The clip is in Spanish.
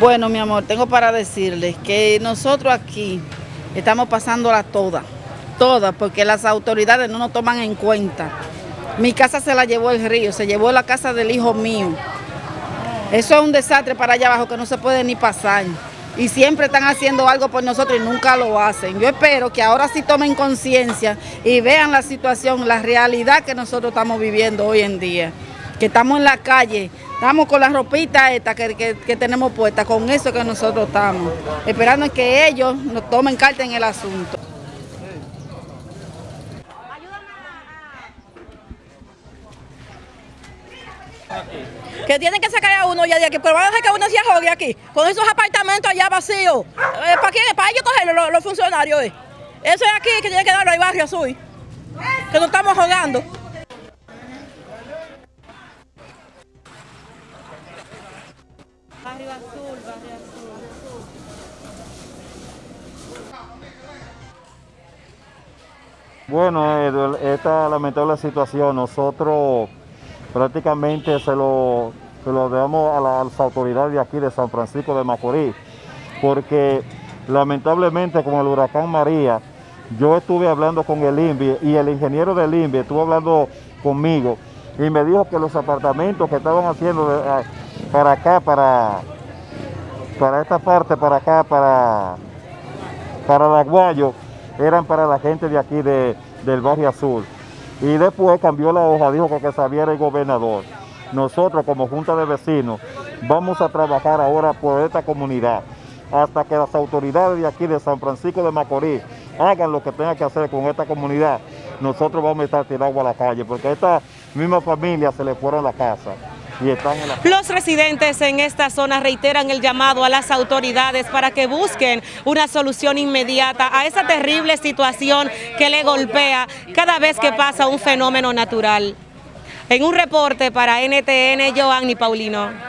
Bueno, mi amor, tengo para decirles que nosotros aquí estamos pasándola toda, toda, porque las autoridades no nos toman en cuenta. Mi casa se la llevó el río, se llevó la casa del hijo mío. Eso es un desastre para allá abajo que no se puede ni pasar. Y siempre están haciendo algo por nosotros y nunca lo hacen. Yo espero que ahora sí tomen conciencia y vean la situación, la realidad que nosotros estamos viviendo hoy en día. Que estamos en la calle, estamos con la ropita esta que, tenemos puesta, con eso que nosotros estamos. Esperando que ellos nos tomen carta en el asunto. que tienen que sacar a uno ya de aquí, pero van a dejar que uno se ahogue aquí, con esos apartamentos allá vacíos. Eh, ¿Para quién? Para ellos cogerlo, los, funcionarios. Eh. Eso es aquí que tiene que darlo al barrio azul, que nos estamos ahogando. Bueno, esta lamentable situación, nosotros prácticamente se lo, lo damos a, las autoridades de aquí de San Francisco de Macorís, porque lamentablemente con el huracán María, yo estuve hablando con el INVI y el ingeniero del INVI estuvo hablando conmigo y me dijo que los apartamentos que estaban haciendo para acá, para, para esta parte, para acá, para, para Aguayo, eran para la gente de aquí del barrio Azul y después cambió la hoja, dijo que, que sabía el gobernador. Nosotros como Junta de Vecinos vamos a trabajar ahora por esta comunidad hasta que las autoridades de aquí de San Francisco de Macorís hagan lo que tengan que hacer con esta comunidad. Nosotros vamos a estar tirados a la calle porque a esta misma familia se le fueron la casa. Los residentes en esta zona reiteran el llamado a las autoridades para que busquen una solución inmediata a esa terrible situación que le golpea cada vez que pasa un fenómeno natural. En un reporte para NTN, Joanny Paulino.